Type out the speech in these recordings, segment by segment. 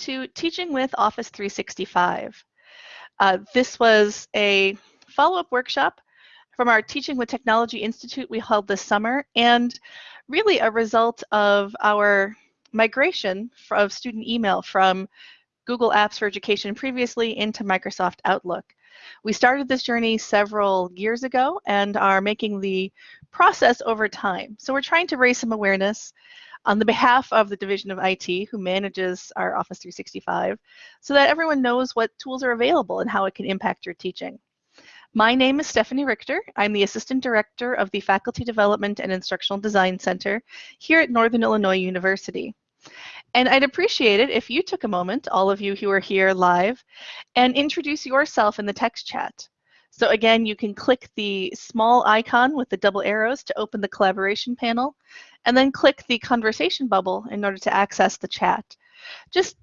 to Teaching with Office 365. Uh, this was a follow-up workshop from our Teaching with Technology Institute we held this summer and really a result of our migration of student email from Google Apps for Education previously into Microsoft Outlook. We started this journey several years ago and are making the process over time. So we're trying to raise some awareness on the behalf of the Division of IT who manages our Office 365 so that everyone knows what tools are available and how it can impact your teaching. My name is Stephanie Richter. I'm the Assistant Director of the Faculty Development and Instructional Design Center here at Northern Illinois University. And I'd appreciate it if you took a moment, all of you who are here live, and introduce yourself in the text chat. So again, you can click the small icon with the double arrows to open the collaboration panel, and then click the conversation bubble in order to access the chat. Just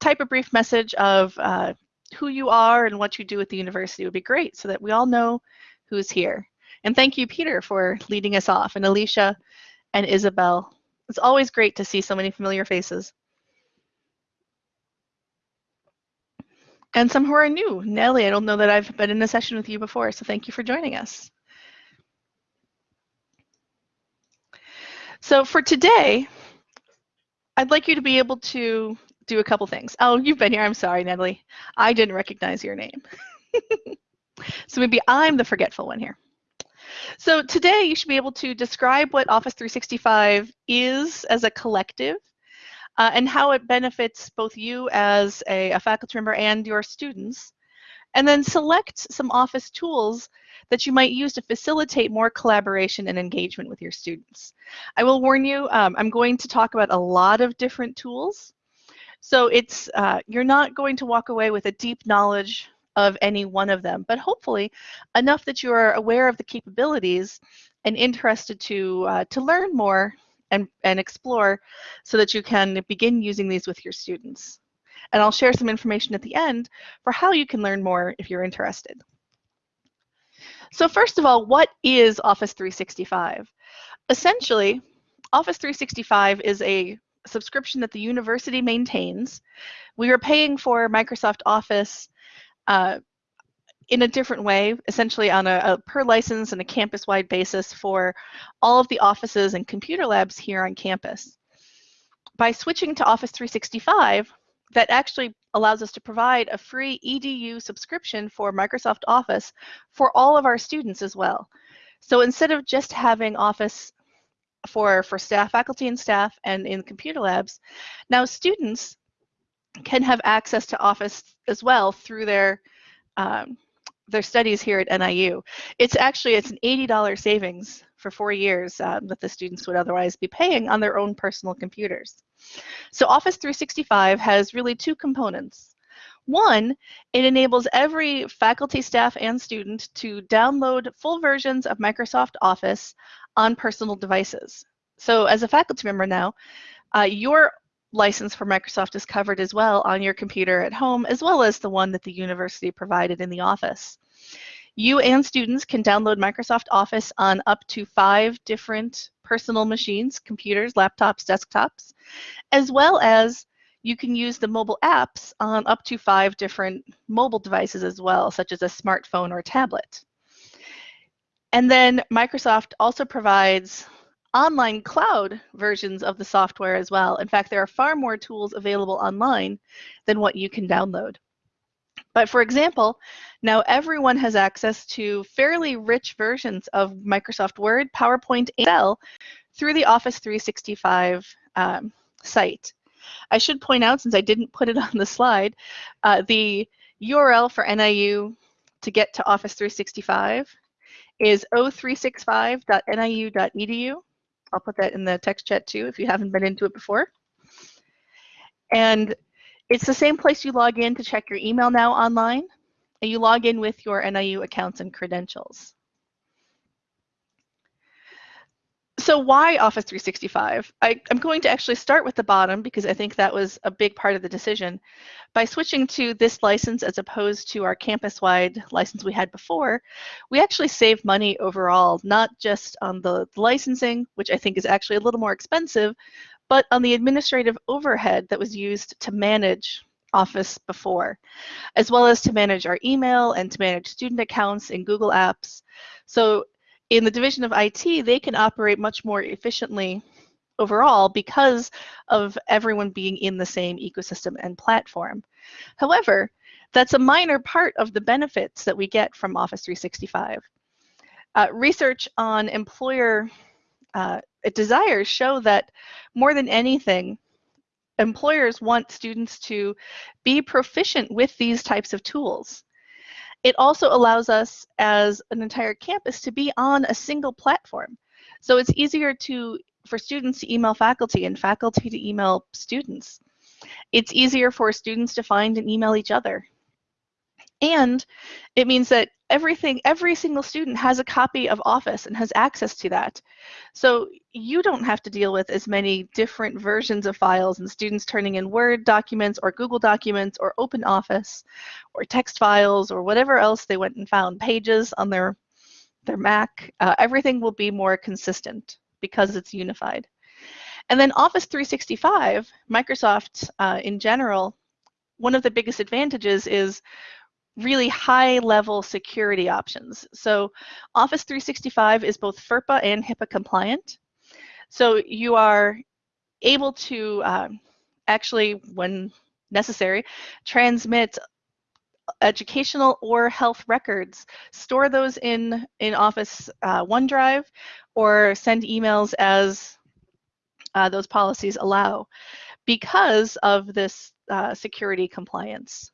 type a brief message of uh, who you are and what you do at the university would be great so that we all know who's here. And thank you, Peter, for leading us off, and Alicia and Isabel. It's always great to see so many familiar faces. And some who are new. Nellie, I don't know that I've been in a session with you before, so thank you for joining us. So for today, I'd like you to be able to do a couple things. Oh, you've been here. I'm sorry, Natalie. I didn't recognize your name. so maybe I'm the forgetful one here. So today you should be able to describe what Office 365 is as a collective uh, and how it benefits both you as a, a faculty member and your students. And then select some Office tools that you might use to facilitate more collaboration and engagement with your students. I will warn you, um, I'm going to talk about a lot of different tools. So it's uh, you're not going to walk away with a deep knowledge of any one of them, but hopefully enough that you are aware of the capabilities and interested to uh, to learn more and, and explore so that you can begin using these with your students. And I'll share some information at the end for how you can learn more if you're interested. So first of all, what is Office 365? Essentially, Office 365 is a subscription that the university maintains. We are paying for Microsoft Office uh, in a different way, essentially on a, a per license and a campus-wide basis for all of the offices and computer labs here on campus. By switching to Office 365, that actually allows us to provide a free EDU subscription for Microsoft Office for all of our students as well. So instead of just having Office for, for staff, faculty and staff, and in computer labs, now students can have access to Office as well through their um, their studies here at NIU. It's actually it's an $80 savings for four years um, that the students would otherwise be paying on their own personal computers. So Office 365 has really two components. One, it enables every faculty, staff, and student to download full versions of Microsoft Office on personal devices. So as a faculty member now, uh, your license for Microsoft is covered as well on your computer at home, as well as the one that the university provided in the office. You and students can download Microsoft Office on up to five different personal machines, computers, laptops, desktops, as well as you can use the mobile apps on up to five different mobile devices as well, such as a smartphone or tablet. And then Microsoft also provides online cloud versions of the software as well. In fact, there are far more tools available online than what you can download. But for example, now everyone has access to fairly rich versions of Microsoft Word, PowerPoint, and Excel through the Office 365 um, site. I should point out, since I didn't put it on the slide, uh, the URL for NIU to get to Office 365 is o365.niu.edu. I'll put that in the text chat too if you haven't been into it before. And it's the same place you log in to check your email now online, and you log in with your NIU accounts and credentials. So why Office 365? I, am going to actually start with the bottom because I think that was a big part of the decision. By switching to this license as opposed to our campus-wide license we had before, we actually save money overall, not just on the licensing, which I think is actually a little more expensive, but on the administrative overhead that was used to manage Office before, as well as to manage our email and to manage student accounts in Google Apps. So in the division of IT, they can operate much more efficiently overall because of everyone being in the same ecosystem and platform. However, that's a minor part of the benefits that we get from Office 365. Uh, research on employer uh, desires show that more than anything, employers want students to be proficient with these types of tools. It also allows us as an entire campus to be on a single platform. So it's easier to for students to email faculty and faculty to email students. It's easier for students to find and email each other. And it means that everything, every single student has a copy of Office and has access to that. So you don't have to deal with as many different versions of files and students turning in Word documents or Google documents or Open Office or text files or whatever else they went and found, pages on their, their Mac. Uh, everything will be more consistent because it's unified. And then Office 365, Microsoft uh, in general, one of the biggest advantages is really high level security options. So Office 365 is both FERPA and HIPAA compliant. So you are able to um, actually, when necessary, transmit educational or health records, store those in, in Office uh, OneDrive, or send emails as uh, those policies allow because of this uh, security compliance.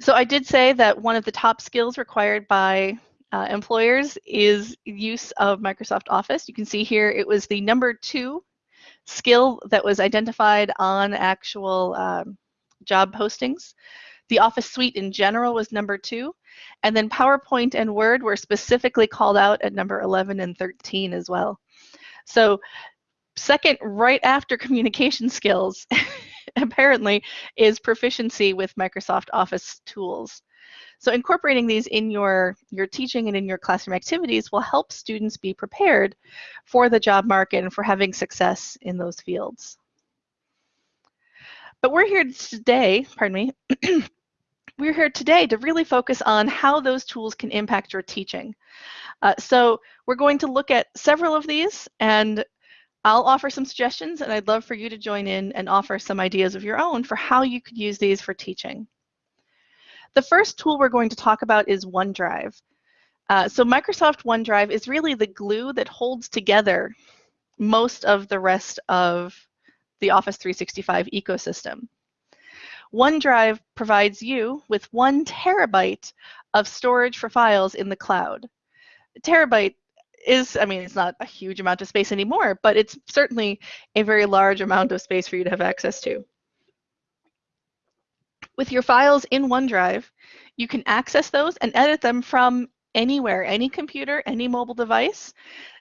So I did say that one of the top skills required by uh, employers is use of Microsoft Office. You can see here it was the number two skill that was identified on actual um, job postings. The Office suite in general was number two, and then PowerPoint and Word were specifically called out at number 11 and 13 as well. So second, right after communication skills, apparently is proficiency with Microsoft Office tools. So incorporating these in your, your teaching and in your classroom activities will help students be prepared for the job market and for having success in those fields. But we're here today, pardon me, we're here today to really focus on how those tools can impact your teaching. Uh, so we're going to look at several of these and I'll offer some suggestions and I'd love for you to join in and offer some ideas of your own for how you could use these for teaching. The first tool we're going to talk about is OneDrive. Uh, so Microsoft OneDrive is really the glue that holds together most of the rest of the Office 365 ecosystem. OneDrive provides you with one terabyte of storage for files in the cloud. A terabyte is, I mean, it's not a huge amount of space anymore, but it's certainly a very large amount of space for you to have access to. With your files in OneDrive, you can access those and edit them from anywhere, any computer, any mobile device.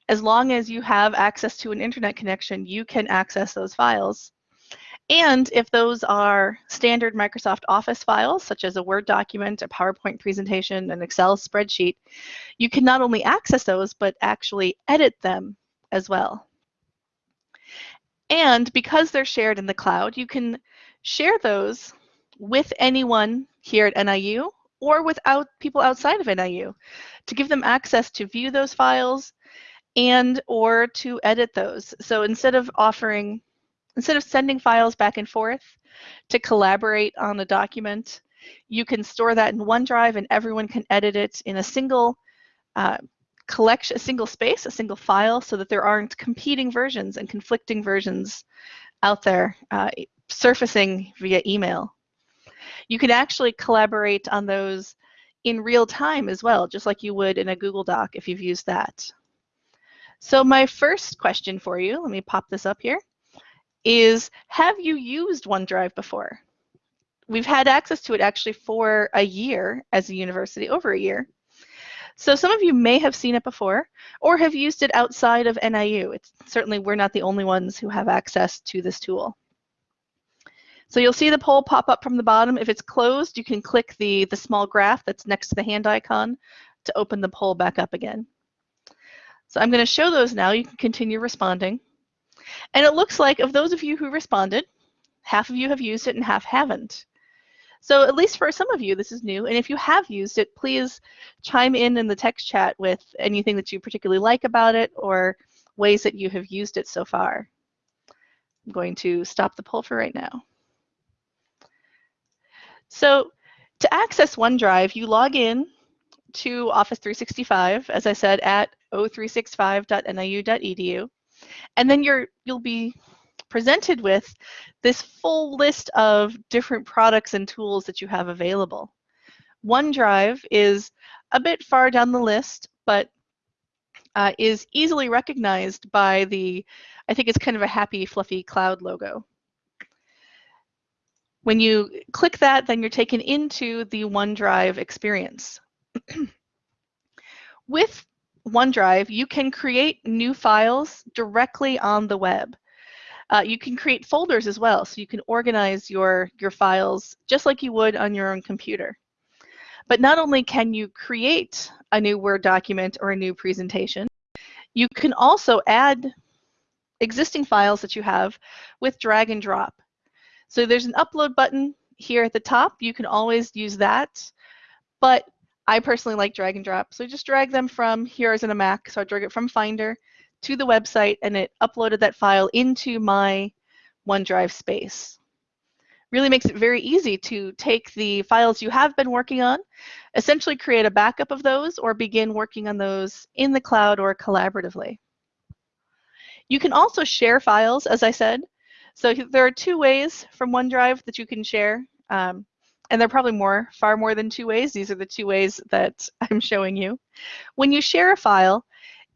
As long as you have access to an internet connection, you can access those files. And if those are standard Microsoft Office files, such as a Word document, a PowerPoint presentation, an Excel spreadsheet, you can not only access those, but actually edit them as well. And because they're shared in the cloud, you can share those with anyone here at NIU or without people outside of NIU to give them access to view those files and or to edit those. So instead of offering Instead of sending files back and forth to collaborate on a document, you can store that in OneDrive and everyone can edit it in a single uh, collection, a single space, a single file, so that there aren't competing versions and conflicting versions out there uh, surfacing via email. You can actually collaborate on those in real time as well, just like you would in a Google Doc if you've used that. So my first question for you, let me pop this up here is have you used OneDrive before? We've had access to it actually for a year as a university, over a year. So some of you may have seen it before or have used it outside of NIU. It's certainly we're not the only ones who have access to this tool. So you'll see the poll pop up from the bottom. If it's closed, you can click the, the small graph that's next to the hand icon to open the poll back up again. So I'm going to show those now. You can continue responding. And it looks like of those of you who responded, half of you have used it and half haven't. So at least for some of you, this is new. And if you have used it, please chime in in the text chat with anything that you particularly like about it or ways that you have used it so far. I'm going to stop the poll for right now. So to access OneDrive, you log in to Office 365, as I said, at o365.niu.edu. And then you're, you'll be presented with this full list of different products and tools that you have available. OneDrive is a bit far down the list, but uh, is easily recognized by the, I think it's kind of a happy, fluffy cloud logo. When you click that, then you're taken into the OneDrive experience. With OneDrive, you can create new files directly on the web. Uh, you can create folders as well, so you can organize your, your files just like you would on your own computer. But not only can you create a new Word document or a new presentation, you can also add existing files that you have with drag and drop. So there's an upload button here at the top. You can always use that, but I personally like drag and drop. So I just drag them from here as in a Mac. So I drag it from Finder to the website and it uploaded that file into my OneDrive space. Really makes it very easy to take the files you have been working on, essentially create a backup of those or begin working on those in the cloud or collaboratively. You can also share files, as I said. So there are two ways from OneDrive that you can share. Um, and there are probably more, far more than two ways. These are the two ways that I'm showing you. When you share a file,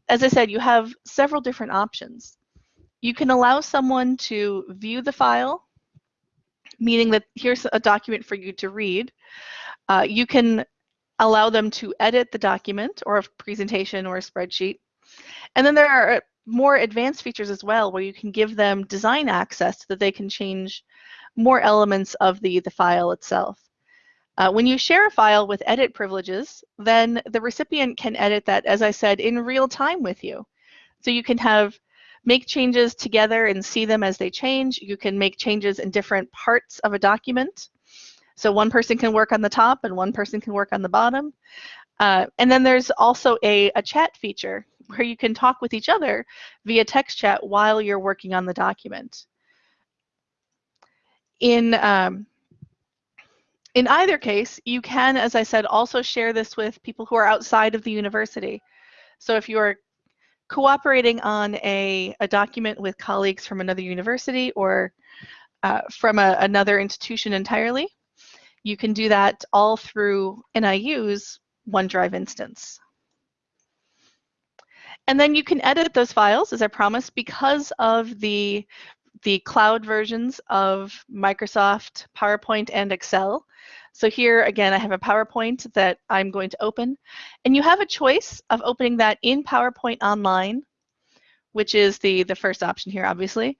as I said, you have several different options. You can allow someone to view the file, meaning that here's a document for you to read. Uh, you can allow them to edit the document or a presentation or a spreadsheet. And then there are more advanced features as well where you can give them design access so that they can change more elements of the, the file itself. Uh, when you share a file with edit privileges, then the recipient can edit that, as I said, in real time with you. So you can have make changes together and see them as they change. You can make changes in different parts of a document. So one person can work on the top and one person can work on the bottom. Uh, and then there's also a, a chat feature where you can talk with each other via text chat while you're working on the document. In um, in either case, you can, as I said, also share this with people who are outside of the university. So if you're cooperating on a, a document with colleagues from another university or uh, from a, another institution entirely, you can do that all through NIU's OneDrive instance. And then you can edit those files, as I promised, because of the the cloud versions of Microsoft, PowerPoint, and Excel. So here, again, I have a PowerPoint that I'm going to open. And you have a choice of opening that in PowerPoint Online, which is the, the first option here, obviously.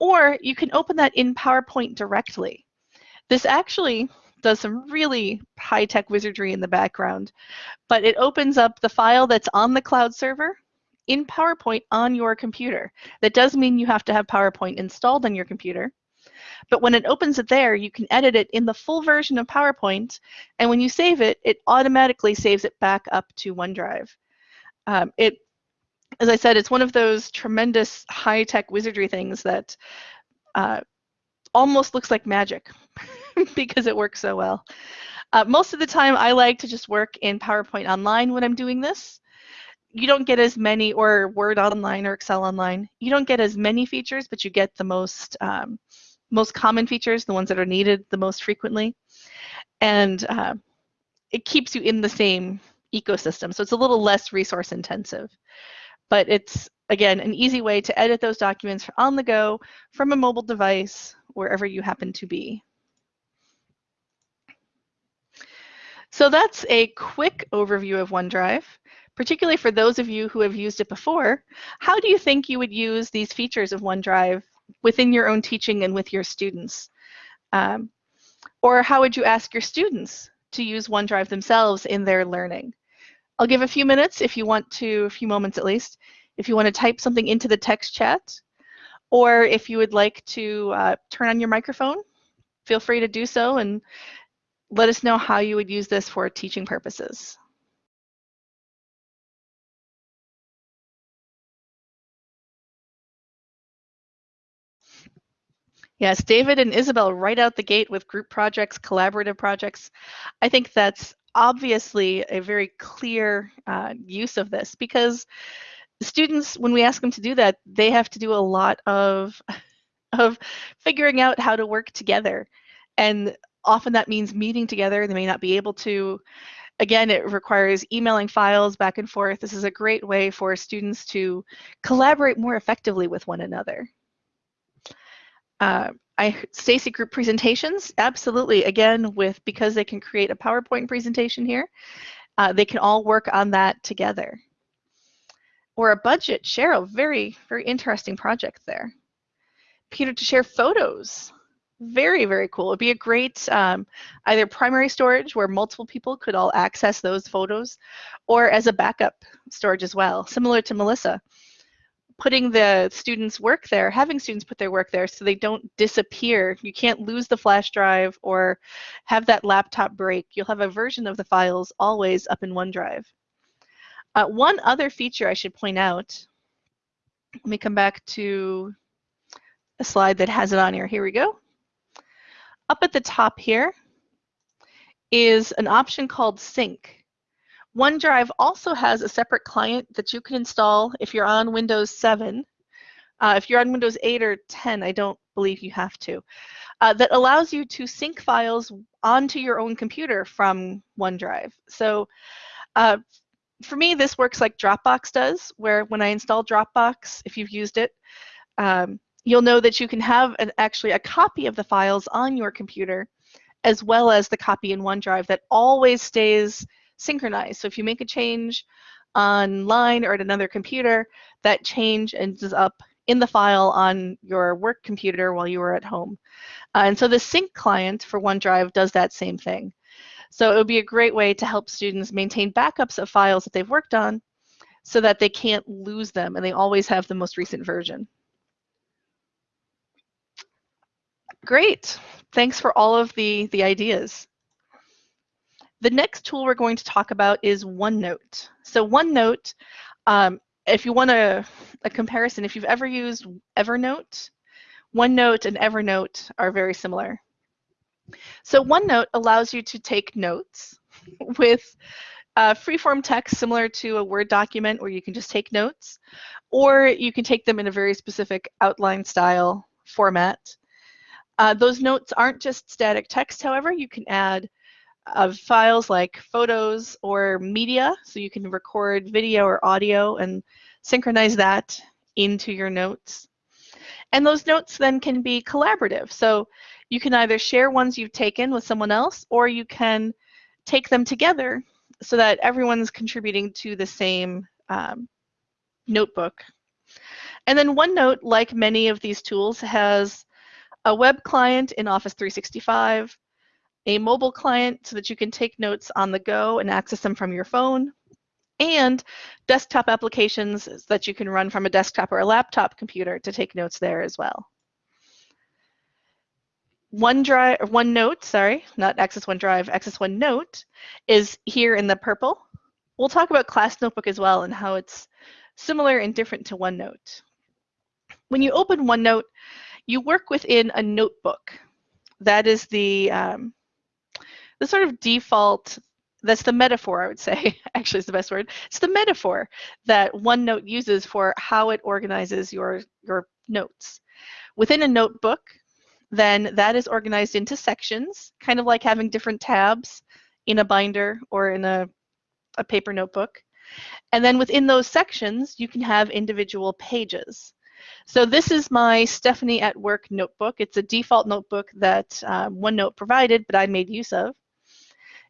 Or you can open that in PowerPoint directly. This actually does some really high-tech wizardry in the background, but it opens up the file that's on the cloud server in PowerPoint on your computer. That does mean you have to have PowerPoint installed on your computer. But when it opens it there, you can edit it in the full version of PowerPoint. And when you save it, it automatically saves it back up to OneDrive. Um, it, as I said, it's one of those tremendous high-tech wizardry things that uh, almost looks like magic because it works so well. Uh, most of the time, I like to just work in PowerPoint Online when I'm doing this you don't get as many, or Word Online or Excel Online, you don't get as many features, but you get the most, um, most common features, the ones that are needed the most frequently. And uh, it keeps you in the same ecosystem, so it's a little less resource intensive. But it's, again, an easy way to edit those documents on the go from a mobile device, wherever you happen to be. So that's a quick overview of OneDrive particularly for those of you who have used it before, how do you think you would use these features of OneDrive within your own teaching and with your students? Um, or how would you ask your students to use OneDrive themselves in their learning? I'll give a few minutes if you want to, a few moments at least, if you want to type something into the text chat, Or if you would like to uh, turn on your microphone, feel free to do so and let us know how you would use this for teaching purposes. Yes, David and Isabel right out the gate with group projects, collaborative projects. I think that's obviously a very clear uh, use of this because students, when we ask them to do that, they have to do a lot of, of figuring out how to work together. And often that means meeting together. They may not be able to. Again, it requires emailing files back and forth. This is a great way for students to collaborate more effectively with one another. Uh, I Stacy group presentations, absolutely. Again, with because they can create a PowerPoint presentation here, uh, they can all work on that together. Or a budget, Cheryl, very, very interesting project there. Peter to share photos. Very, very cool. It'd be a great um, either primary storage where multiple people could all access those photos or as a backup storage as well, similar to Melissa putting the students' work there, having students put their work there so they don't disappear. You can't lose the flash drive or have that laptop break. You'll have a version of the files always up in OneDrive. Uh, one other feature I should point out, let me come back to a slide that has it on here. Here we go. Up at the top here is an option called Sync. OneDrive also has a separate client that you can install if you're on Windows 7. Uh, if you're on Windows 8 or 10, I don't believe you have to, uh, that allows you to sync files onto your own computer from OneDrive. So uh, for me, this works like Dropbox does, where when I install Dropbox, if you've used it, um, you'll know that you can have an, actually a copy of the files on your computer as well as the copy in OneDrive that always stays synchronized. So if you make a change online or at another computer, that change ends up in the file on your work computer while you are at home. Uh, and so the sync client for OneDrive does that same thing. So it would be a great way to help students maintain backups of files that they've worked on so that they can't lose them and they always have the most recent version. Great. Thanks for all of the, the ideas. The next tool we're going to talk about is OneNote. So OneNote, um, if you want a, a comparison, if you've ever used Evernote, OneNote and Evernote are very similar. So OneNote allows you to take notes with uh, freeform text similar to a Word document where you can just take notes, or you can take them in a very specific outline style format. Uh, those notes aren't just static text, however, you can add of files like photos or media. So you can record video or audio and synchronize that into your notes. And those notes then can be collaborative. So you can either share ones you've taken with someone else or you can take them together so that everyone's contributing to the same um, notebook. And then OneNote, like many of these tools, has a web client in Office 365, a mobile client so that you can take notes on the go and access them from your phone, and desktop applications that you can run from a desktop or a laptop computer to take notes there as well. OneDrive, OneNote, sorry, not Access OneDrive, Access OneNote is here in the purple. We'll talk about Class Notebook as well and how it's similar and different to OneNote. When you open OneNote, you work within a notebook. That is the um, the sort of default that's the metaphor I would say actually is the best word. It's the metaphor that OneNote uses for how it organizes your your notes. Within a notebook, then that is organized into sections, kind of like having different tabs in a binder or in a, a paper notebook. And then within those sections, you can have individual pages. So this is my Stephanie at Work notebook. It's a default notebook that um, OneNote provided, but I made use of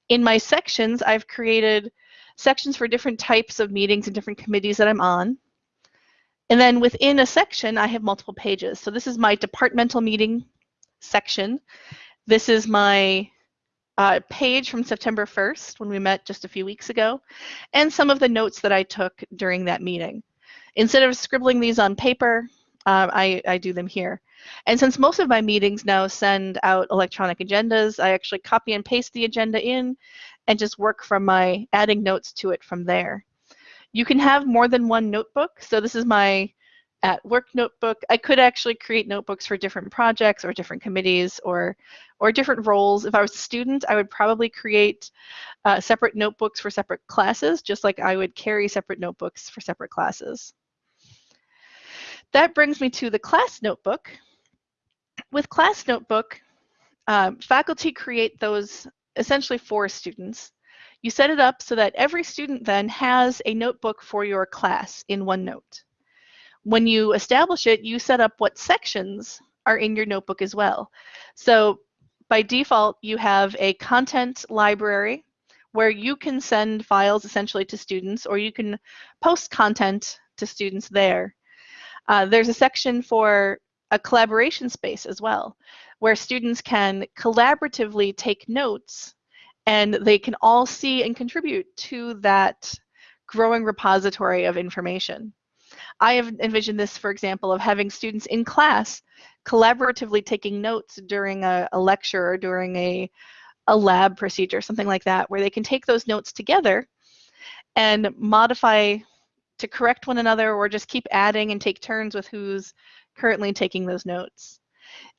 in my sections, I've created sections for different types of meetings and different committees that I'm on. And then within a section, I have multiple pages. So this is my departmental meeting section. This is my uh, page from September 1st when we met just a few weeks ago, and some of the notes that I took during that meeting. Instead of scribbling these on paper, um, I, I do them here. And since most of my meetings now send out electronic agendas, I actually copy and paste the agenda in and just work from my adding notes to it from there. You can have more than one notebook. So this is my at work notebook. I could actually create notebooks for different projects or different committees or or different roles. If I was a student, I would probably create uh, separate notebooks for separate classes, just like I would carry separate notebooks for separate classes. That brings me to the class notebook. With class notebook, um, faculty create those essentially for students. You set it up so that every student then has a notebook for your class in OneNote. When you establish it, you set up what sections are in your notebook as well. So by default, you have a content library where you can send files essentially to students or you can post content to students there. Uh, there's a section for a collaboration space as well, where students can collaboratively take notes and they can all see and contribute to that growing repository of information. I have envisioned this, for example, of having students in class collaboratively taking notes during a, a lecture or during a, a lab procedure, something like that, where they can take those notes together and modify to correct one another or just keep adding and take turns with who's currently taking those notes.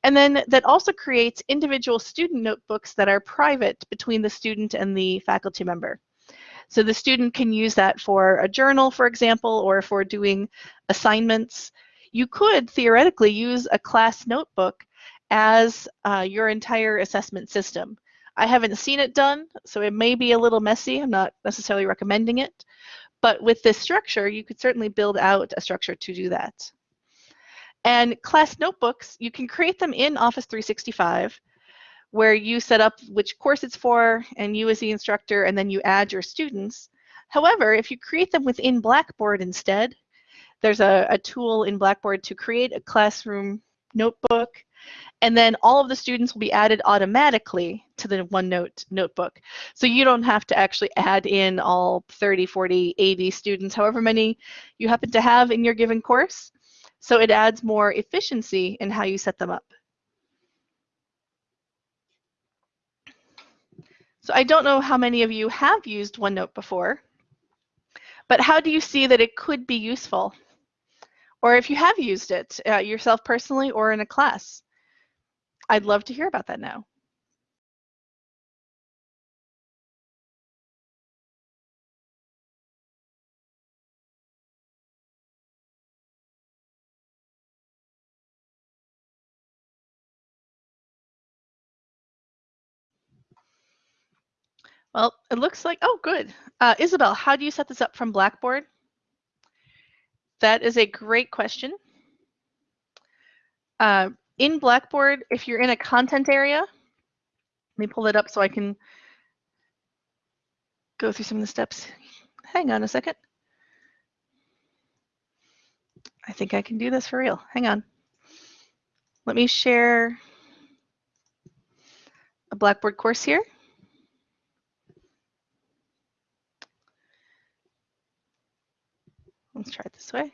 And then that also creates individual student notebooks that are private between the student and the faculty member. So the student can use that for a journal, for example, or for doing assignments. You could theoretically use a class notebook as uh, your entire assessment system. I haven't seen it done, so it may be a little messy. I'm not necessarily recommending it. But with this structure, you could certainly build out a structure to do that. And class notebooks, you can create them in Office 365 where you set up which course it's for and you as the instructor and then you add your students. However, if you create them within Blackboard instead, there's a, a tool in Blackboard to create a classroom notebook and then all of the students will be added automatically to the OneNote notebook. So you don't have to actually add in all 30, 40, 80 students, however many you happen to have in your given course. So it adds more efficiency in how you set them up. So I don't know how many of you have used OneNote before, but how do you see that it could be useful? Or if you have used it uh, yourself personally or in a class? I'd love to hear about that now. Well, it looks like, oh, good. Uh, Isabel, how do you set this up from Blackboard? That is a great question. Uh, in Blackboard, if you're in a content area, let me pull it up so I can go through some of the steps. Hang on a second. I think I can do this for real. Hang on. Let me share a Blackboard course here. Let's try it this way.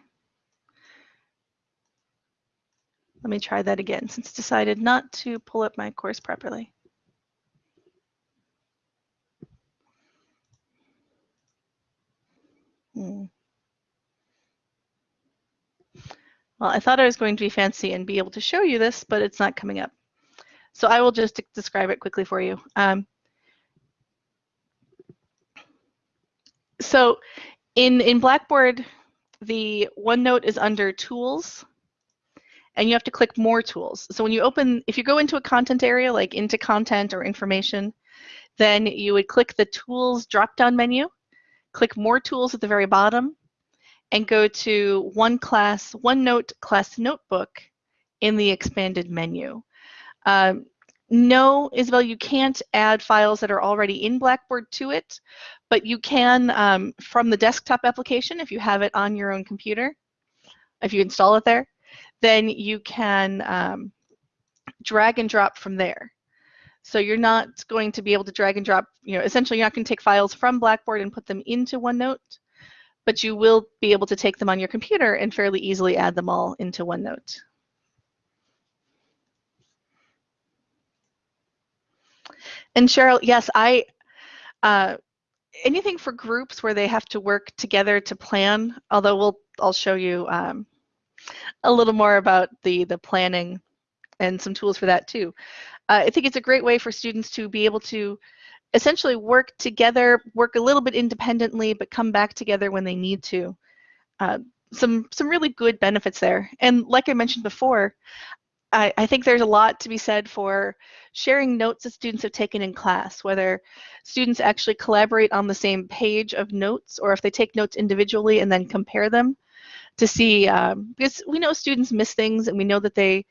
Let me try that again since it's decided not to pull up my course properly. Hmm. Well, I thought I was going to be fancy and be able to show you this, but it's not coming up. So I will just describe it quickly for you. Um, so in, in Blackboard, the OneNote is under Tools, and you have to click More Tools. So when you open, if you go into a content area, like into Content or Information, then you would click the Tools drop-down menu, click More Tools at the very bottom, and go to One Class, OneNote Class Notebook in the expanded menu. Um, no, Isabel, you can't add files that are already in Blackboard to it, but you can um, from the desktop application if you have it on your own computer, if you install it there, then you can um, drag and drop from there. So you're not going to be able to drag and drop, you know, essentially you're not going to take files from Blackboard and put them into OneNote, but you will be able to take them on your computer and fairly easily add them all into OneNote. And Cheryl, yes, I, uh, anything for groups where they have to work together to plan, although we'll, I'll show you um, a little more about the, the planning and some tools for that too. Uh, I think it's a great way for students to be able to essentially work together, work a little bit independently, but come back together when they need to. Uh, some some really good benefits there. And like I mentioned before, I, I, think there's a lot to be said for sharing notes that students have taken in class, whether students actually collaborate on the same page of notes or if they take notes individually and then compare them to see, um, because we know students miss things and we know that they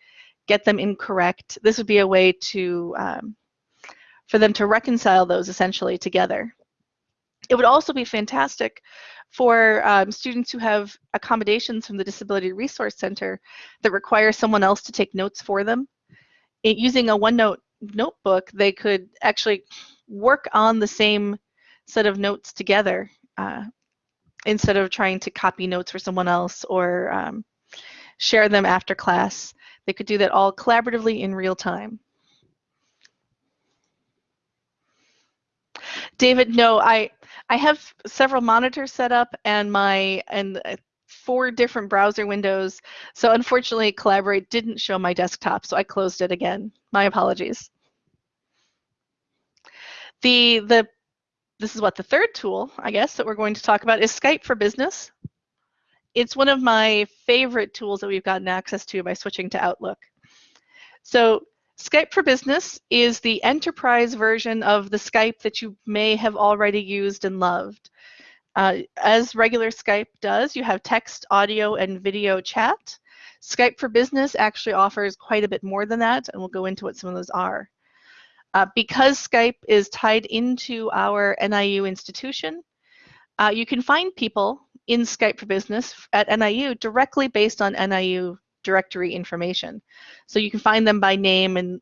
get them incorrect. This would be a way to um, for them to reconcile those essentially together. It would also be fantastic for um, students who have accommodations from the Disability Resource Center that require someone else to take notes for them. It, using a OneNote notebook, they could actually work on the same set of notes together uh, instead of trying to copy notes for someone else or um, share them after class. They could do that all collaboratively in real time. David, no, I I have several monitors set up and my and uh, four different browser windows. So unfortunately, Collaborate didn't show my desktop, so I closed it again. My apologies. The the this is what the third tool, I guess, that we're going to talk about is Skype for Business. It's one of my favorite tools that we've gotten access to by switching to Outlook. So Skype for Business is the enterprise version of the Skype that you may have already used and loved. Uh, as regular Skype does, you have text, audio, and video chat. Skype for Business actually offers quite a bit more than that, and we'll go into what some of those are. Uh, because Skype is tied into our NIU institution, uh, you can find people in Skype for Business at NIU directly based on NIU directory information. So you can find them by name and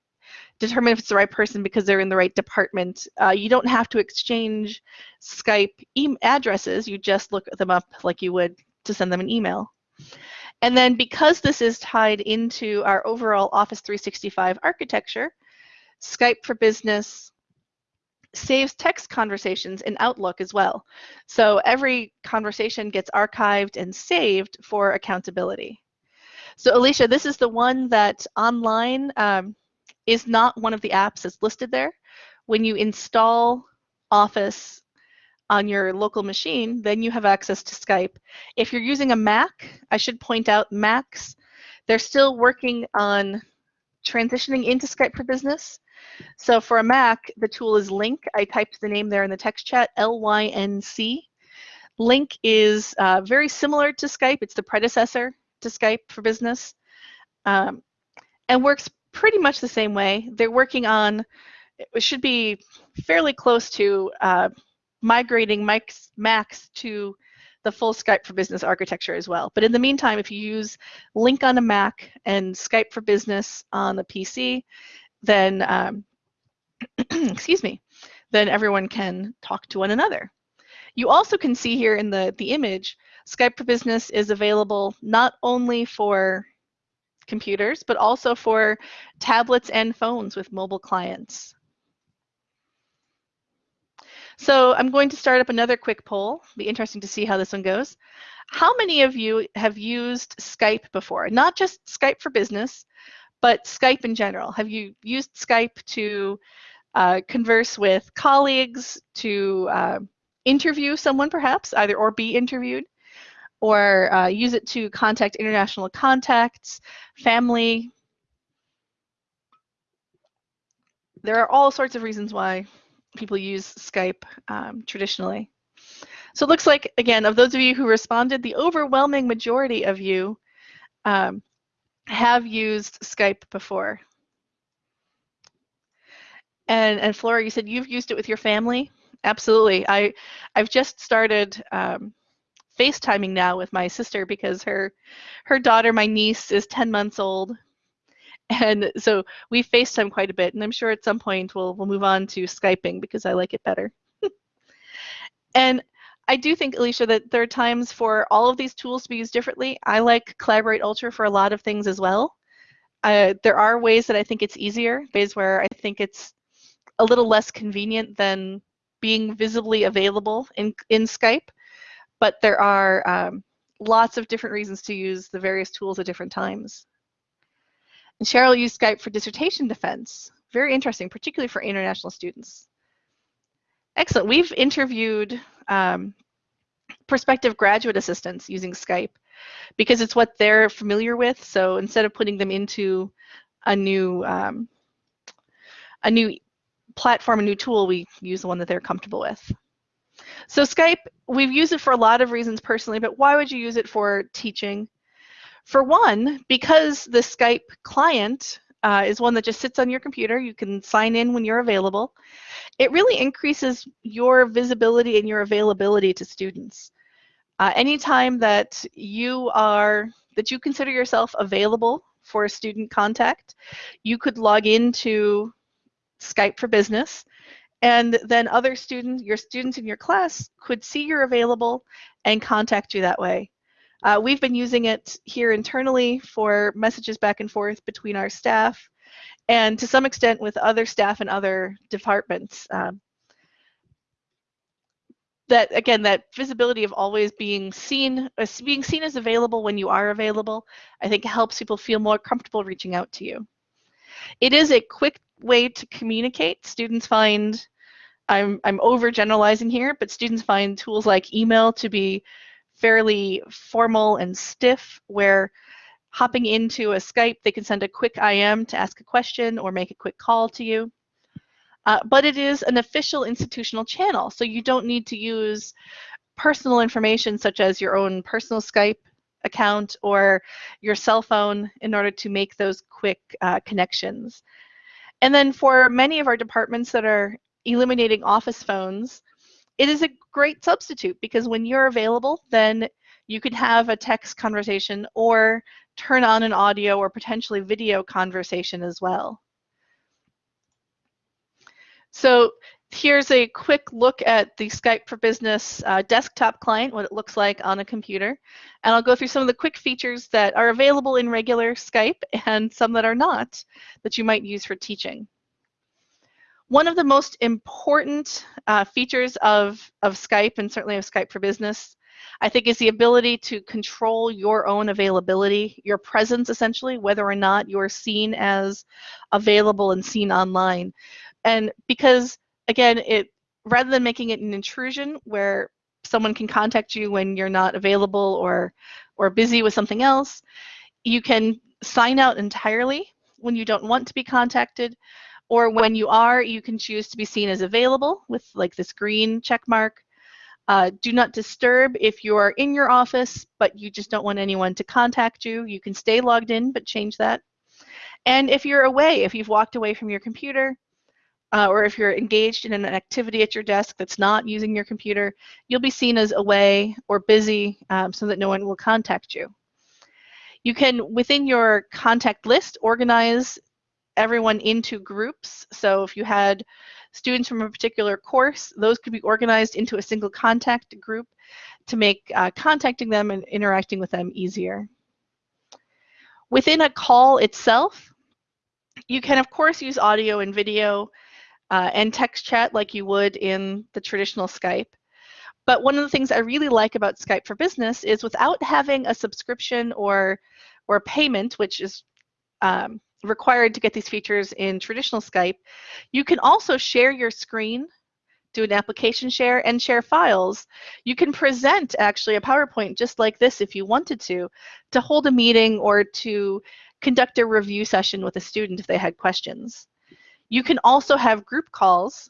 determine if it's the right person because they're in the right department. Uh, you don't have to exchange Skype e addresses. You just look them up like you would to send them an email. And then because this is tied into our overall Office 365 architecture, Skype for Business saves text conversations in Outlook as well. So every conversation gets archived and saved for accountability. So Alicia, this is the one that online um, is not one of the apps that's listed there. When you install Office on your local machine, then you have access to Skype. If you're using a Mac, I should point out Macs, they're still working on transitioning into Skype for Business. So for a Mac, the tool is Lync. I typed the name there in the text chat, L-Y-N-C. Lync is uh, very similar to Skype. It's the predecessor to Skype for Business um, and works pretty much the same way. They're working on, it should be fairly close to uh, migrating Mike's, Macs to the full Skype for Business architecture as well. But in the meantime, if you use Lync on a Mac and Skype for Business on the PC, then, um, excuse me, then everyone can talk to one another. You also can see here in the, the image Skype for Business is available not only for computers, but also for tablets and phones with mobile clients. So I'm going to start up another quick poll. Be interesting to see how this one goes. How many of you have used Skype before? Not just Skype for Business, but Skype in general. Have you used Skype to uh, converse with colleagues, to uh, interview someone perhaps, either or be interviewed? or uh, use it to contact international contacts, family. There are all sorts of reasons why people use Skype um, traditionally. So it looks like, again, of those of you who responded, the overwhelming majority of you um, have used Skype before. And, and Flora, you said you've used it with your family? Absolutely. I, I've just started um, FaceTiming now with my sister because her her daughter, my niece, is 10 months old. And so we FaceTime quite a bit, and I'm sure at some point we'll we'll move on to Skyping because I like it better. and I do think, Alicia, that there are times for all of these tools to be used differently. I like Collaborate Ultra for a lot of things as well. Uh, there are ways that I think it's easier, ways where I think it's a little less convenient than being visibly available in, in Skype, but there are um, lots of different reasons to use the various tools at different times. And Cheryl used Skype for dissertation defense. Very interesting, particularly for international students. Excellent. We've interviewed um, prospective graduate assistants using Skype because it's what they're familiar with. So instead of putting them into a new um, a new platform, a new tool, we use the one that they're comfortable with. So Skype, we've used it for a lot of reasons personally, but why would you use it for teaching? For one, because the Skype client uh, is one that just sits on your computer. You can sign in when you're available. It really increases your visibility and your availability to students. Uh, anytime that you are, that you consider yourself available for a student contact, you could log into Skype for Business and then other students, your students in your class could see you're available and contact you that way. Uh, we've been using it here internally for messages back and forth between our staff and to some extent with other staff and other departments. Um, that again, that visibility of always being seen, uh, being seen as available when you are available, I think helps people feel more comfortable reaching out to you. It is a quick way to communicate. Students find, I'm, I'm overgeneralizing here, but students find tools like email to be fairly formal and stiff where hopping into a Skype, they can send a quick IM to ask a question or make a quick call to you. Uh, but it is an official institutional channel, so you don't need to use personal information such as your own personal Skype account or your cell phone in order to make those quick uh, connections. And then for many of our departments that are eliminating office phones, it is a great substitute because when you're available, then you can have a text conversation or turn on an audio or potentially video conversation as well. So here's a quick look at the Skype for Business uh, desktop client, what it looks like on a computer. And I'll go through some of the quick features that are available in regular Skype and some that are not that you might use for teaching. One of the most important uh, features of, of Skype, and certainly of Skype for Business, I think is the ability to control your own availability, your presence essentially, whether or not you're seen as available and seen online. And because, again, it rather than making it an intrusion where someone can contact you when you're not available or, or busy with something else, you can sign out entirely when you don't want to be contacted or when you are, you can choose to be seen as available with like this green check mark. Uh, do not disturb if you're in your office, but you just don't want anyone to contact you. You can stay logged in, but change that. And if you're away, if you've walked away from your computer, uh, or if you're engaged in an activity at your desk that's not using your computer, you'll be seen as away or busy um, so that no one will contact you. You can, within your contact list, organize everyone into groups. So if you had students from a particular course, those could be organized into a single contact group to make uh, contacting them and interacting with them easier. Within a call itself, you can of course use audio and video uh, and text chat like you would in the traditional Skype. But one of the things I really like about Skype for Business is without having a subscription or or payment, which is um, required to get these features in traditional Skype, you can also share your screen, do an application share, and share files. You can present actually a PowerPoint just like this if you wanted to, to hold a meeting or to conduct a review session with a student if they had questions. You can also have group calls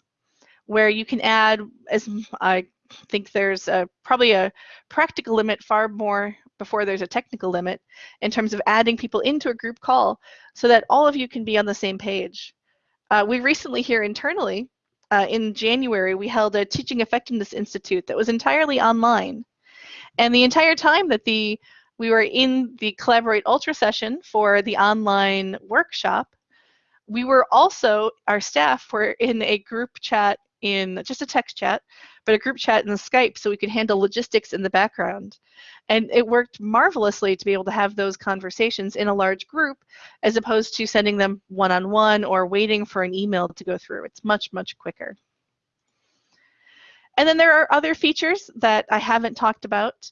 where you can add, as I think there's a, probably a practical limit far more before there's a technical limit in terms of adding people into a group call so that all of you can be on the same page. Uh, we recently here internally, uh, in January, we held a Teaching Effectiveness Institute that was entirely online. And the entire time that the we were in the Collaborate Ultra session for the online workshop, we were also, our staff were in a group chat in just a text chat but a group chat in Skype so we could handle logistics in the background. And it worked marvelously to be able to have those conversations in a large group as opposed to sending them one-on-one -on -one or waiting for an email to go through. It's much, much quicker. And then there are other features that I haven't talked about.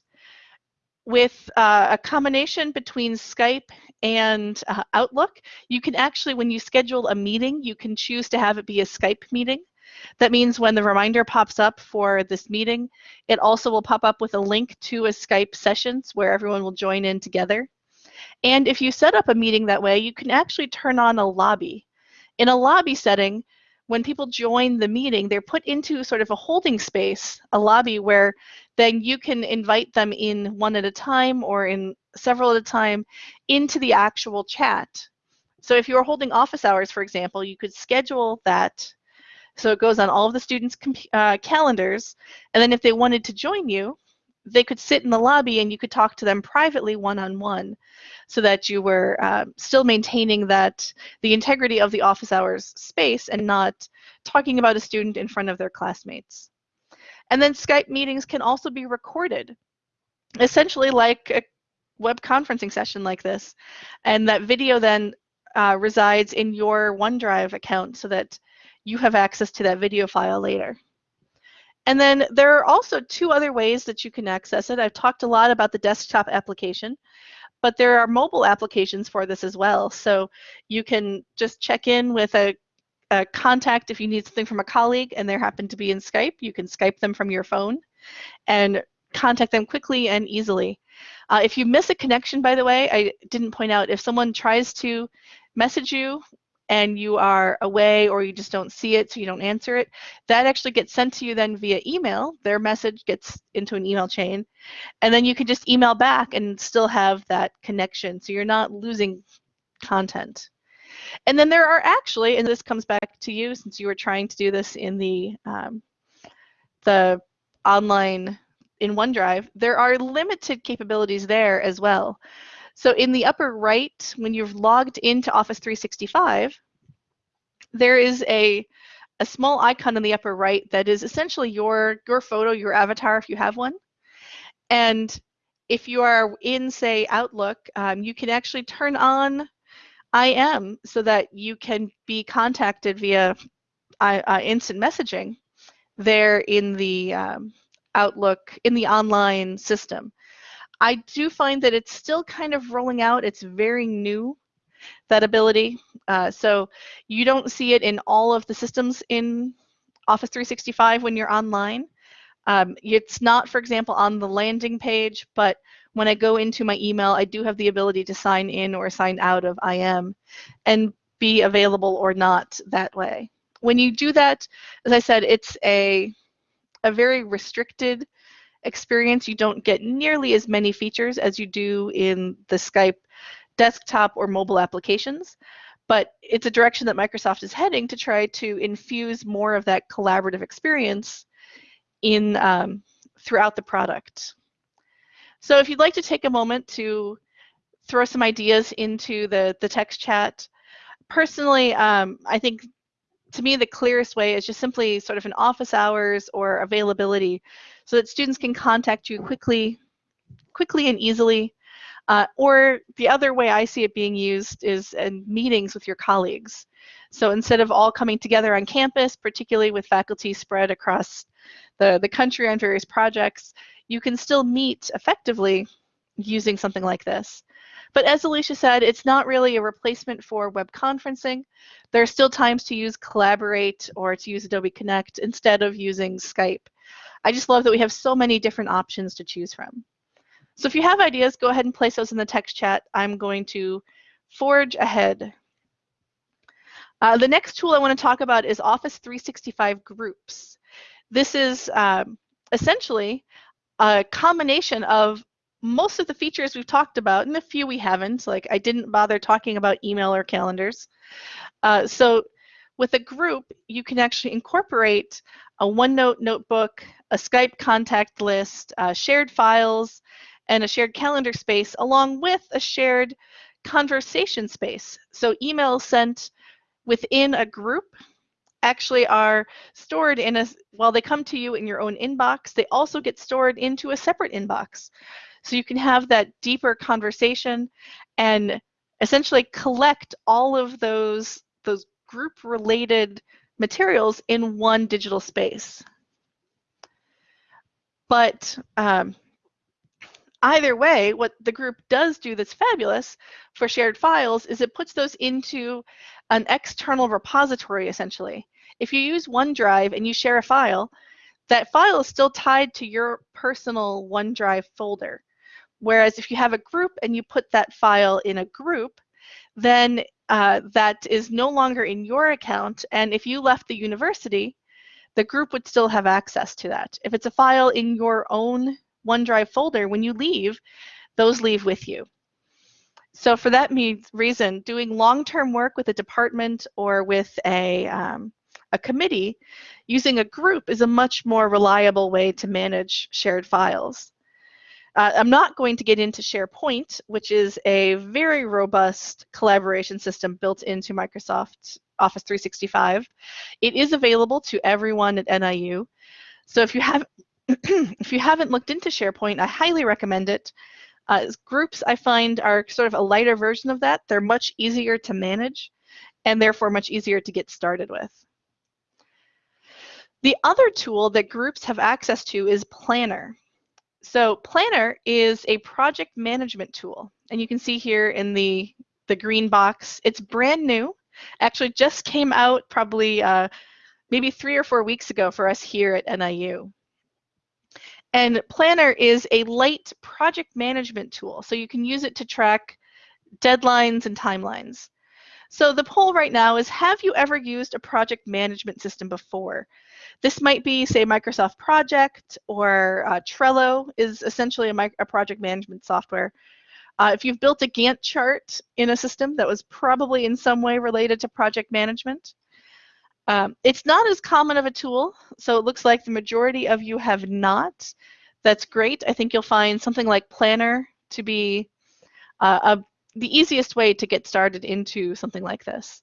With uh, a combination between Skype and uh, Outlook, you can actually, when you schedule a meeting, you can choose to have it be a Skype meeting. That means when the reminder pops up for this meeting, it also will pop up with a link to a Skype sessions where everyone will join in together. And if you set up a meeting that way, you can actually turn on a lobby. In a lobby setting, when people join the meeting, they're put into sort of a holding space, a lobby where then you can invite them in one at a time or in several at a time into the actual chat. So if you're holding office hours, for example, you could schedule that so it goes on all of the students' uh, calendars, and then if they wanted to join you, they could sit in the lobby and you could talk to them privately one-on-one -on -one, so that you were uh, still maintaining that the integrity of the office hours space and not talking about a student in front of their classmates. And then Skype meetings can also be recorded, essentially like a web conferencing session like this. And that video then uh, resides in your OneDrive account so that you have access to that video file later. And then there are also two other ways that you can access it. I've talked a lot about the desktop application, but there are mobile applications for this as well. So you can just check in with a a contact if you need something from a colleague and they happen to be in Skype. You can Skype them from your phone and contact them quickly and easily. Uh, if you miss a connection, by the way, I didn't point out, if someone tries to message you and you are away or you just don't see it so you don't answer it, that actually gets sent to you then via email. Their message gets into an email chain and then you can just email back and still have that connection so you're not losing content. And then there are actually, and this comes back to you since you were trying to do this in the um, the online in OneDrive, there are limited capabilities there as well. So in the upper right, when you've logged into Office 365, there is a, a small icon in the upper right that is essentially your, your photo, your avatar if you have one. And if you are in, say, Outlook, um, you can actually turn on IM so that you can be contacted via uh, uh, instant messaging there in the um, Outlook, in the online system. I do find that it's still kind of rolling out. It's very new, that ability. Uh, so you don't see it in all of the systems in Office 365 when you're online. Um, it's not, for example, on the landing page, but when I go into my email, I do have the ability to sign in or sign out of IM and be available or not that way. When you do that, as I said, it's a, a very restricted experience. You don't get nearly as many features as you do in the Skype desktop or mobile applications, but it's a direction that Microsoft is heading to try to infuse more of that collaborative experience in um, throughout the product. So if you'd like to take a moment to throw some ideas into the, the text chat, personally, um, I think to me the clearest way is just simply sort of an office hours or availability so that students can contact you quickly, quickly and easily. Uh, or the other way I see it being used is in meetings with your colleagues. So instead of all coming together on campus, particularly with faculty spread across the, the country on various projects, you can still meet effectively using something like this. But as Alicia said, it's not really a replacement for web conferencing. There are still times to use Collaborate or to use Adobe Connect instead of using Skype. I just love that we have so many different options to choose from. So if you have ideas, go ahead and place those in the text chat. I'm going to forge ahead. Uh, the next tool I want to talk about is Office 365 Groups. This is um, essentially a combination of most of the features we've talked about and a few we haven't, like I didn't bother talking about email or calendars. Uh, so with a group, you can actually incorporate a OneNote notebook, a Skype contact list, uh, shared files, and a shared calendar space along with a shared conversation space. So emails sent within a group actually are stored in a, while they come to you in your own inbox, they also get stored into a separate inbox. So you can have that deeper conversation and essentially collect all of those, those group related materials in one digital space. But um, either way, what the group does do that's fabulous for shared files is it puts those into an external repository, essentially. If you use OneDrive and you share a file, that file is still tied to your personal OneDrive folder. Whereas if you have a group and you put that file in a group, then uh, that is no longer in your account. And if you left the university, the group would still have access to that. If it's a file in your own OneDrive folder, when you leave, those leave with you. So for that reason, doing long-term work with a department or with a, um, a committee, using a group is a much more reliable way to manage shared files. Uh, I'm not going to get into SharePoint, which is a very robust collaboration system built into Microsoft Office 365. It is available to everyone at NIU. So if you have if you haven't looked into SharePoint, I highly recommend it. Uh, groups I find are sort of a lighter version of that. They're much easier to manage and therefore much easier to get started with. The other tool that groups have access to is Planner. So Planner is a project management tool. And you can see here in the, the green box, it's brand new. Actually just came out probably uh, maybe three or four weeks ago for us here at NIU. And Planner is a light project management tool, so you can use it to track deadlines and timelines. So the poll right now is, have you ever used a project management system before? This might be, say, Microsoft Project or uh, Trello is essentially a, a, project management software. Uh, if you've built a Gantt chart in a system that was probably in some way related to project management, um, it's not as common of a tool, so it looks like the majority of you have not. That's great. I think you'll find something like Planner to be uh, a, the easiest way to get started into something like this.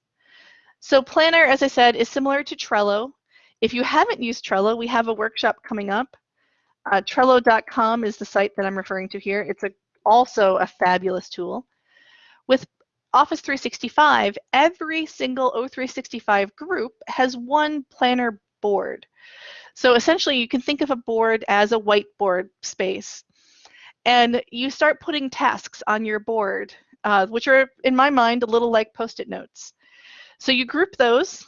So Planner, as I said, is similar to Trello. If you haven't used Trello, we have a workshop coming up. Uh, Trello.com is the site that I'm referring to here. It's a, also a fabulous tool. With Office 365, every single O365 group has one planner board. So essentially, you can think of a board as a whiteboard space. And you start putting tasks on your board, uh, which are, in my mind, a little like post-it notes. So you group those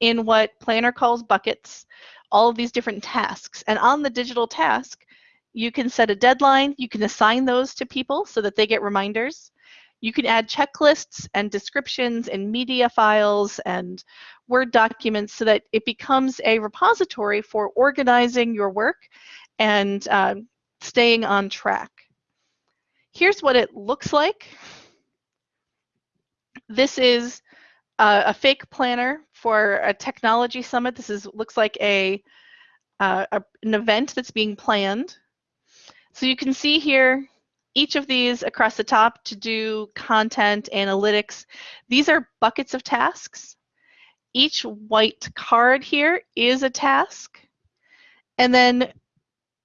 in what Planner calls buckets, all of these different tasks. And on the digital task, you can set a deadline. You can assign those to people so that they get reminders. You can add checklists and descriptions and media files and Word documents so that it becomes a repository for organizing your work and uh, staying on track. Here's what it looks like. This is a, a fake planner for a technology summit. This is looks like a, uh, a an event that's being planned. So you can see here each of these across the top to do content, analytics, these are buckets of tasks. Each white card here is a task. And then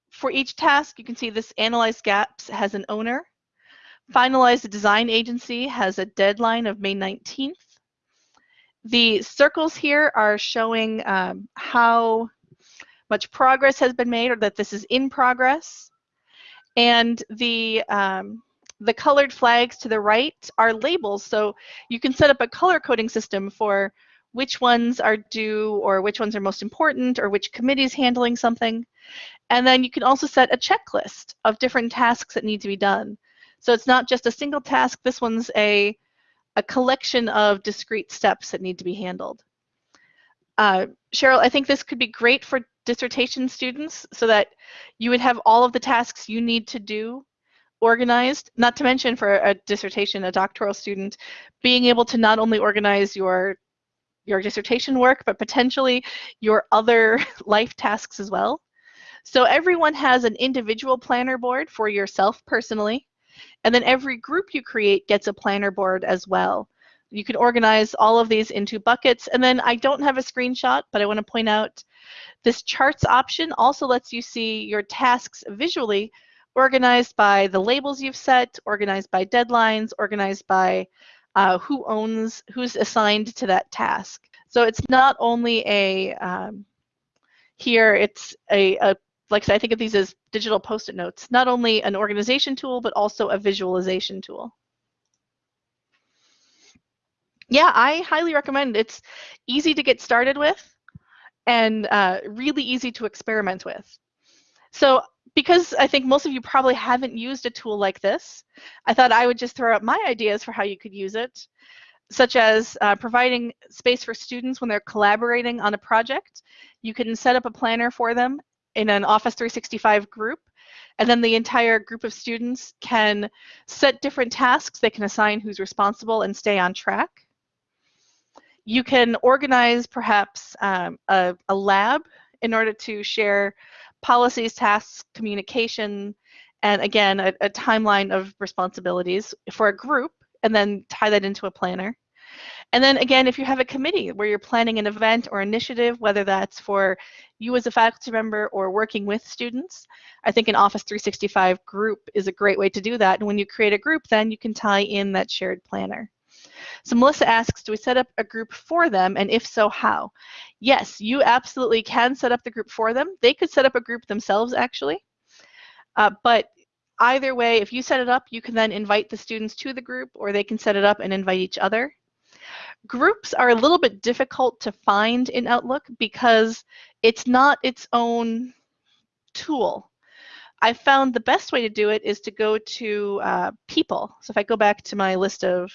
for each task, you can see this Analyze Gaps has an owner. Finalize the Design Agency has a deadline of May 19th. The circles here are showing um, how much progress has been made or that this is in progress. And the, um, the colored flags to the right are labels. So you can set up a color coding system for which ones are due or which ones are most important or which committee is handling something. And then you can also set a checklist of different tasks that need to be done. So it's not just a single task. This one's a, a collection of discrete steps that need to be handled. Uh, Cheryl, I think this could be great for dissertation students so that you would have all of the tasks you need to do organized, not to mention for a dissertation, a doctoral student, being able to not only organize your your dissertation work, but potentially your other life tasks as well. So everyone has an individual planner board for yourself personally, and then every group you create gets a planner board as well. You can organize all of these into buckets. And then I don't have a screenshot, but I want to point out this charts option also lets you see your tasks visually organized by the labels you've set, organized by deadlines, organized by uh, who owns, who's assigned to that task. So it's not only a, um, here it's a, a, like I said, I think of these as digital post-it notes, not only an organization tool, but also a visualization tool. Yeah, I highly recommend. It's easy to get started with and uh, really easy to experiment with. So because I think most of you probably haven't used a tool like this, I thought I would just throw out my ideas for how you could use it, such as uh, providing space for students when they're collaborating on a project. You can set up a planner for them in an Office 365 group, and then the entire group of students can set different tasks. They can assign who's responsible and stay on track. You can organize perhaps um, a, a lab in order to share policies, tasks, communication, and again, a, a timeline of responsibilities for a group, and then tie that into a planner. And then again, if you have a committee where you're planning an event or initiative, whether that's for you as a faculty member or working with students, I think an Office 365 group is a great way to do that. And when you create a group, then you can tie in that shared planner. So Melissa asks, do we set up a group for them? And if so, how? Yes, you absolutely can set up the group for them. They could set up a group themselves, actually. Uh, but either way, if you set it up, you can then invite the students to the group, or they can set it up and invite each other. Groups are a little bit difficult to find in Outlook because it's not its own tool. I found the best way to do it is to go to uh, people. So if I go back to my list of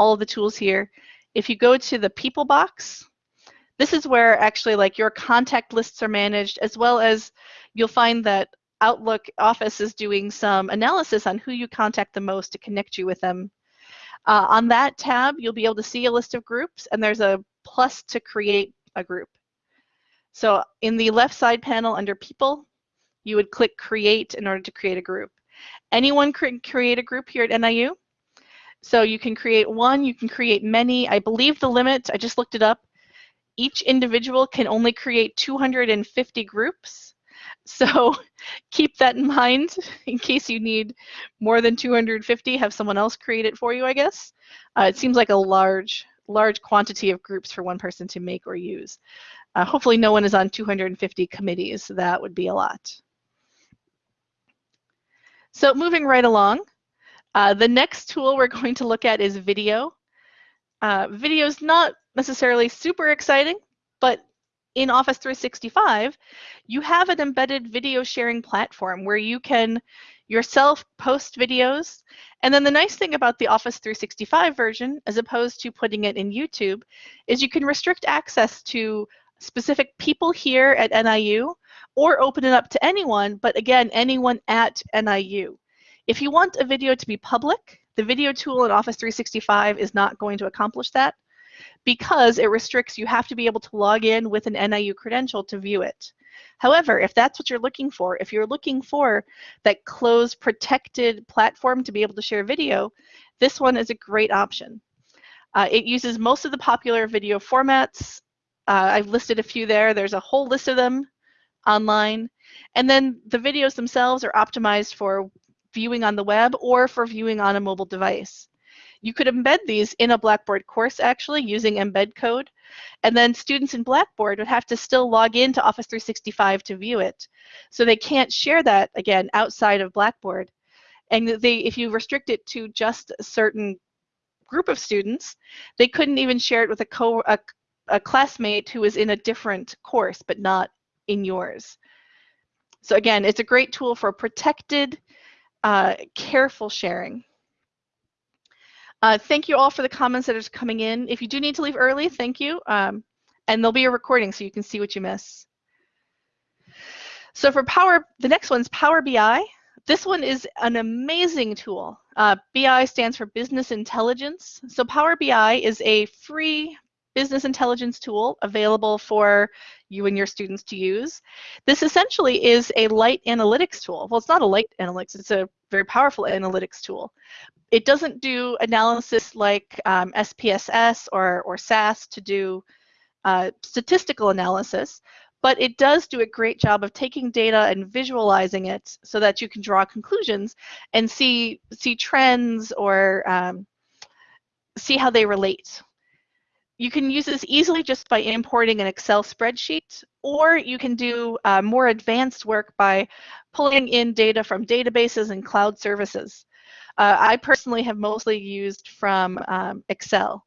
all of the tools here. If you go to the people box, this is where actually like your contact lists are managed as well as you'll find that Outlook Office is doing some analysis on who you contact the most to connect you with them. Uh, on that tab, you'll be able to see a list of groups and there's a plus to create a group. So in the left side panel under people, you would click create in order to create a group. Anyone can create a group here at NIU. So you can create one, you can create many. I believe the limit, I just looked it up, each individual can only create 250 groups. So keep that in mind in case you need more than 250, have someone else create it for you, I guess. Uh, it seems like a large, large quantity of groups for one person to make or use. Uh, hopefully no one is on 250 committees. That would be a lot. So moving right along, uh, the next tool we're going to look at is video. Uh, video is not necessarily super exciting, in Office 365, you have an embedded video sharing platform where you can yourself post videos. And then the nice thing about the Office 365 version, as opposed to putting it in YouTube, is you can restrict access to specific people here at NIU or open it up to anyone, but again, anyone at NIU. If you want a video to be public, the video tool in Office 365 is not going to accomplish that because it restricts you have to be able to log in with an NIU credential to view it. However, if that's what you're looking for, if you're looking for that closed protected platform to be able to share video, this one is a great option. Uh, it uses most of the popular video formats. Uh, I've listed a few there. There's a whole list of them online. And then the videos themselves are optimized for viewing on the web or for viewing on a mobile device. You could embed these in a Blackboard course actually using embed code, and then students in Blackboard would have to still log into Office 365 to view it. So they can't share that, again, outside of Blackboard. And they, if you restrict it to just a certain group of students, they couldn't even share it with a, co a, a classmate who is in a different course, but not in yours. So again, it's a great tool for protected uh, careful sharing. Uh, thank you all for the comments that are coming in. If you do need to leave early, thank you. Um, and there'll be a recording so you can see what you miss. So for Power, the next one's Power BI. This one is an amazing tool. Uh, BI stands for Business Intelligence. So Power BI is a free business intelligence tool available for you and your students to use. This essentially is a light analytics tool. Well, it's not a light analytics, it's a very powerful analytics tool. It doesn't do analysis like um, SPSS or, or SAS to do uh, statistical analysis, but it does do a great job of taking data and visualizing it so that you can draw conclusions and see, see trends or um, see how they relate. You can use this easily just by importing an Excel spreadsheet, or you can do uh, more advanced work by pulling in data from databases and cloud services. Uh, I personally have mostly used from um, Excel.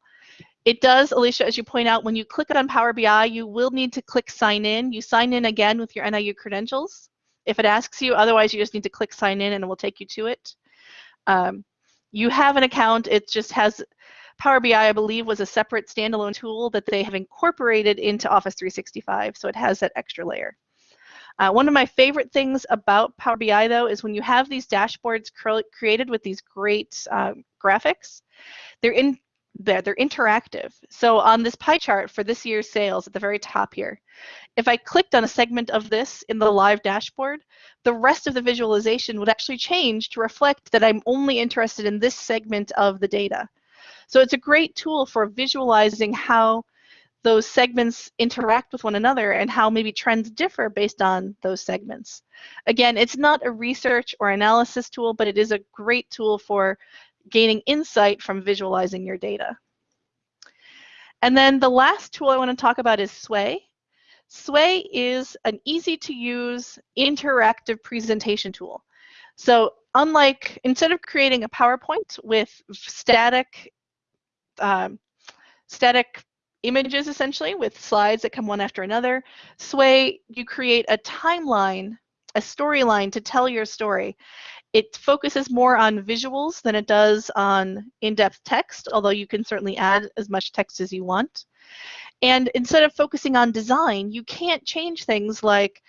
It does, Alicia, as you point out, when you click it on Power BI, you will need to click sign in. You sign in again with your NIU credentials if it asks you. Otherwise, you just need to click sign in and it will take you to it. Um, you have an account. It just has Power BI, I believe, was a separate standalone tool that they have incorporated into Office 365, so it has that extra layer. Uh, one of my favorite things about Power BI, though, is when you have these dashboards cre created with these great uh, graphics, they're in there, they're interactive. So on this pie chart for this year's sales at the very top here, if I clicked on a segment of this in the live dashboard, the rest of the visualization would actually change to reflect that I'm only interested in this segment of the data. So it's a great tool for visualizing how those segments interact with one another and how maybe trends differ based on those segments. Again, it's not a research or analysis tool, but it is a great tool for gaining insight from visualizing your data. And then the last tool I want to talk about is Sway. Sway is an easy to use interactive presentation tool. So unlike, instead of creating a PowerPoint with static um, static images essentially with slides that come one after another. Sway, you create a timeline, a storyline to tell your story. It focuses more on visuals than it does on in-depth text, although you can certainly add as much text as you want. And instead of focusing on design, you can't change things like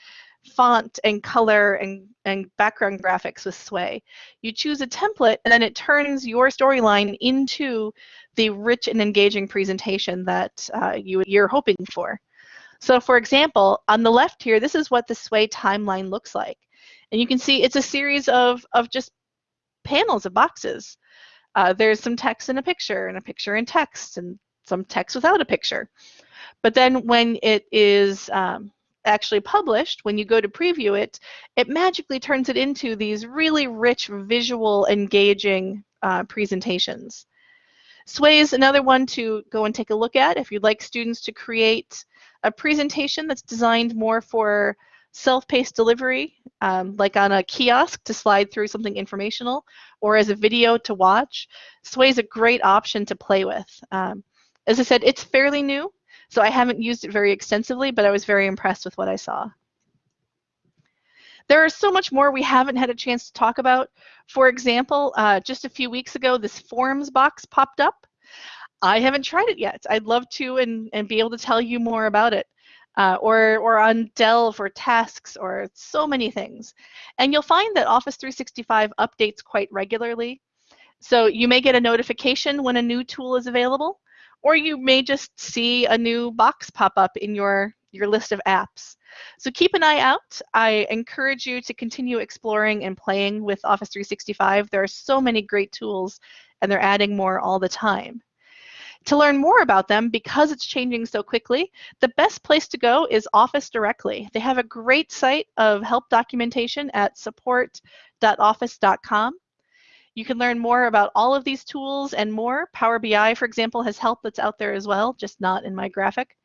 font and color and, and background graphics with Sway. You choose a template and then it turns your storyline into the rich and engaging presentation that uh, you, you're hoping for. So for example, on the left here, this is what the Sway timeline looks like. And you can see it's a series of, of just panels of boxes. Uh, there's some text and a picture and a picture and text and some text without a picture. But then when it is um, actually published, when you go to preview it, it magically turns it into these really rich, visual, engaging uh, presentations. Sway is another one to go and take a look at if you'd like students to create a presentation that's designed more for self-paced delivery, um, like on a kiosk to slide through something informational, or as a video to watch. Sway is a great option to play with. Um, as I said, it's fairly new, so I haven't used it very extensively, but I was very impressed with what I saw. There are so much more we haven't had a chance to talk about. For example, uh, just a few weeks ago, this forms box popped up. I haven't tried it yet. I'd love to and, and be able to tell you more about it. Uh, or, or on Delve or tasks or so many things. And you'll find that Office 365 updates quite regularly. So you may get a notification when a new tool is available, or you may just see a new box pop up in your, your list of apps. So keep an eye out. I encourage you to continue exploring and playing with Office 365. There are so many great tools and they're adding more all the time. To learn more about them, because it's changing so quickly, the best place to go is Office directly. They have a great site of help documentation at support.office.com. You can learn more about all of these tools and more. Power BI, for example, has help that's out there as well, just not in my graphic.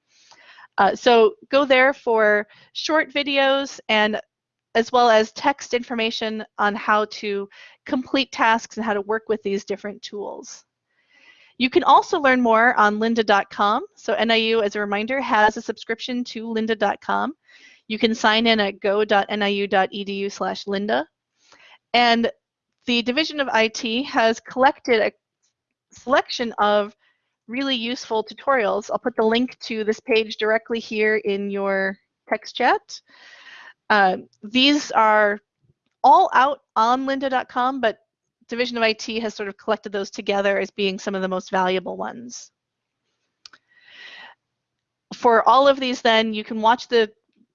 Uh, so go there for short videos and as well as text information on how to complete tasks and how to work with these different tools. You can also learn more on lynda.com. So NIU, as a reminder, has a subscription to lynda.com. You can sign in at go.niu.edu slash lynda. And the Division of IT has collected a selection of really useful tutorials. I'll put the link to this page directly here in your text chat. Uh, these are all out on lynda.com, but Division of IT has sort of collected those together as being some of the most valuable ones. For all of these then, you can watch the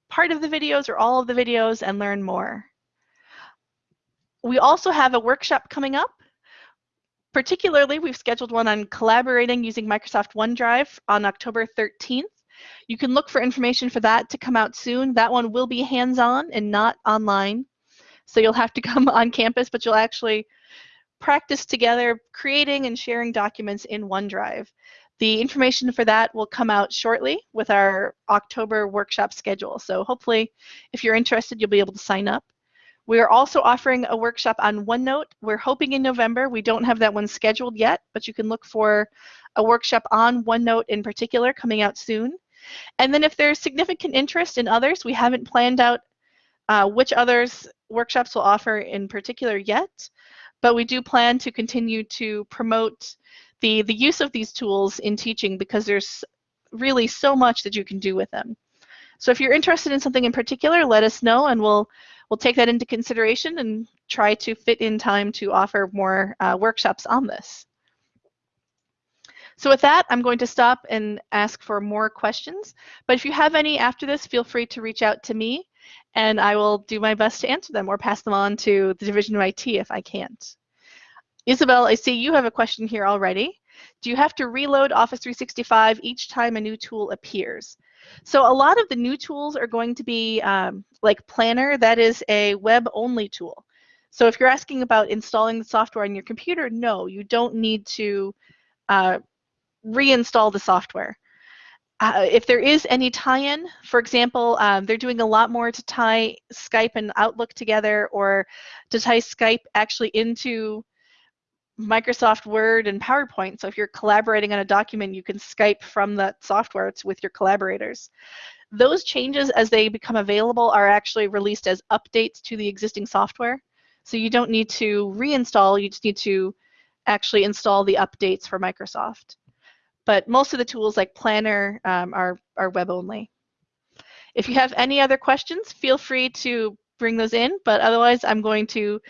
part of the videos or all of the videos and learn more. We also have a workshop coming up. Particularly, we've scheduled one on collaborating using Microsoft OneDrive on October 13th. You can look for information for that to come out soon. That one will be hands-on and not online. So you'll have to come on campus, but you'll actually practice together creating and sharing documents in OneDrive. The information for that will come out shortly with our October workshop schedule. So hopefully, if you're interested, you'll be able to sign up. We are also offering a workshop on OneNote. We're hoping in November. We don't have that one scheduled yet, but you can look for a workshop on OneNote in particular coming out soon. And then if there's significant interest in others, we haven't planned out uh, which others workshops will offer in particular yet, but we do plan to continue to promote the, the use of these tools in teaching because there's really so much that you can do with them. So if you're interested in something in particular, let us know and we'll we'll take that into consideration and try to fit in time to offer more uh, workshops on this. So with that, I'm going to stop and ask for more questions. But if you have any after this, feel free to reach out to me and I will do my best to answer them or pass them on to the Division of IT if I can't. Isabel, I see you have a question here already. Do you have to reload Office 365 each time a new tool appears? So a lot of the new tools are going to be um, like Planner, that is a web-only tool. So if you're asking about installing the software on your computer, no, you don't need to uh, reinstall the software. Uh, if there is any tie-in, for example, um, they're doing a lot more to tie Skype and Outlook together or to tie Skype actually into Microsoft Word and PowerPoint. So if you're collaborating on a document, you can Skype from that software it's with your collaborators. Those changes as they become available are actually released as updates to the existing software. So you don't need to reinstall, you just need to actually install the updates for Microsoft. But most of the tools like Planner um, are, are web only. If you have any other questions, feel free to bring those in, but otherwise I'm going to